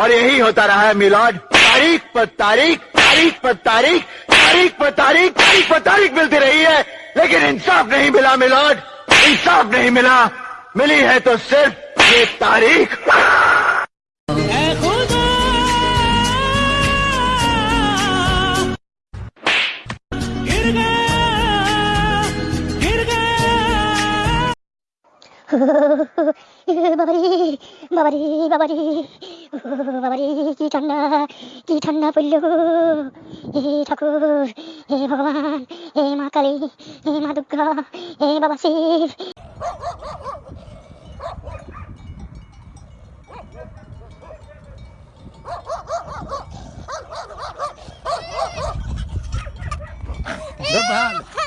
और यही होता रहा है मिलाड तारीख पर तारीख तारीख पर तारीख तारीख पर तारीख तारीख पर तारीख मिलती रही है, लेकिन इंसाफ नहीं मिला मिलाड इंसाफ नहीं मिला। मिली है तो सिर्फ़ ये तारीख। बबरी बबरी बबरी বাবারি, কি ঠান্ডা কি ঠান্ডা পড়ল হে ঠাকুর, হে ভগবান, হে মা কালী, হে মা দুর্গা, হে বাবা শিব Goodbye.